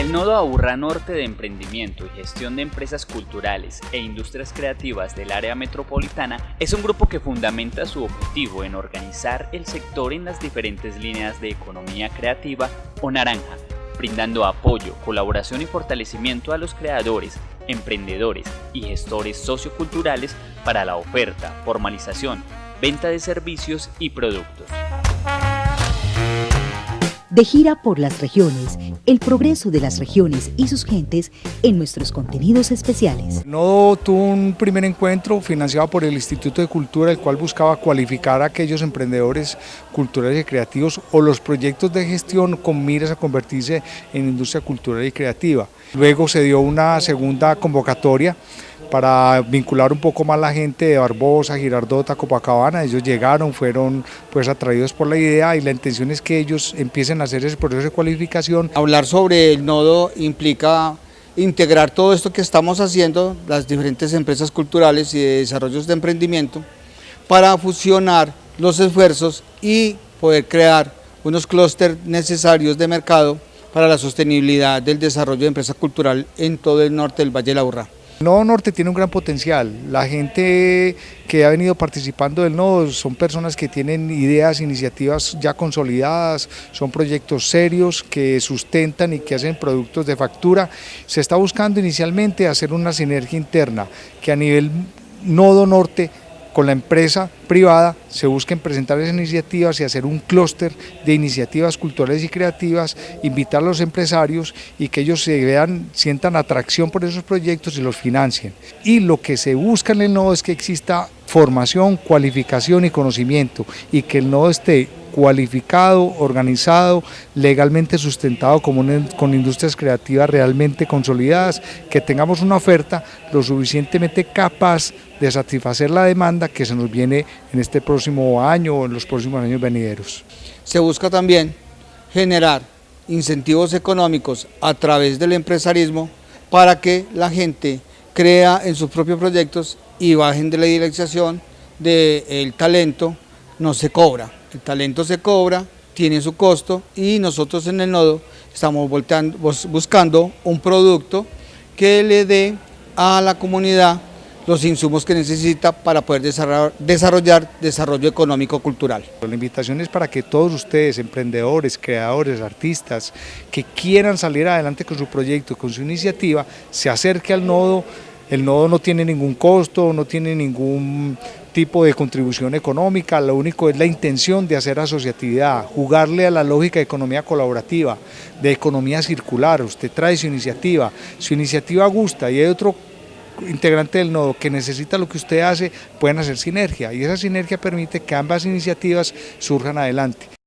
El nodo Aburra Norte de Emprendimiento y Gestión de Empresas Culturales e Industrias Creativas del área metropolitana es un grupo que fundamenta su objetivo en organizar el sector en las diferentes líneas de economía creativa o naranja, brindando apoyo, colaboración y fortalecimiento a los creadores, emprendedores y gestores socioculturales para la oferta, formalización, venta de servicios y productos. De gira por las regiones, el progreso de las regiones y sus gentes en nuestros contenidos especiales. No tuvo un primer encuentro financiado por el Instituto de Cultura, el cual buscaba cualificar a aquellos emprendedores culturales y creativos o los proyectos de gestión con miras a convertirse en industria cultural y creativa. Luego se dio una segunda convocatoria para vincular un poco más la gente de Barbosa, Girardota, Copacabana. Ellos llegaron, fueron pues atraídos por la idea y la intención es que ellos empiecen a hacer ese proceso de cualificación. Hablar sobre el nodo implica integrar todo esto que estamos haciendo, las diferentes empresas culturales y de desarrollos de emprendimiento, para fusionar los esfuerzos y poder crear unos clústeres necesarios de mercado para la sostenibilidad del desarrollo de empresa cultural en todo el norte del Valle de la Urra. Nodo Norte tiene un gran potencial, la gente que ha venido participando del Nodo son personas que tienen ideas, iniciativas ya consolidadas, son proyectos serios que sustentan y que hacen productos de factura. Se está buscando inicialmente hacer una sinergia interna que a nivel Nodo Norte con la empresa privada se busquen presentar esas iniciativas y hacer un clúster de iniciativas culturales y creativas, invitar a los empresarios y que ellos se vean, sientan atracción por esos proyectos y los financien. Y lo que se busca en el nodo es que exista formación, cualificación y conocimiento y que el nodo esté cualificado, organizado, legalmente sustentado con industrias creativas realmente consolidadas, que tengamos una oferta lo suficientemente capaz de satisfacer la demanda que se nos viene en este próximo año o en los próximos años venideros. Se busca también generar incentivos económicos a través del empresarismo para que la gente crea en sus propios proyectos y bajen de la dirección del talento, no se cobra. El talento se cobra, tiene su costo y nosotros en el nodo estamos buscando un producto que le dé a la comunidad los insumos que necesita para poder desarrollar, desarrollo económico-cultural. La invitación es para que todos ustedes, emprendedores, creadores, artistas, que quieran salir adelante con su proyecto, con su iniciativa, se acerque al nodo, el nodo no tiene ningún costo, no tiene ningún tipo de contribución económica, lo único es la intención de hacer asociatividad, jugarle a la lógica de economía colaborativa, de economía circular, usted trae su iniciativa, su iniciativa gusta y hay otro integrante del nodo que necesita lo que usted hace, pueden hacer sinergia y esa sinergia permite que ambas iniciativas surjan adelante.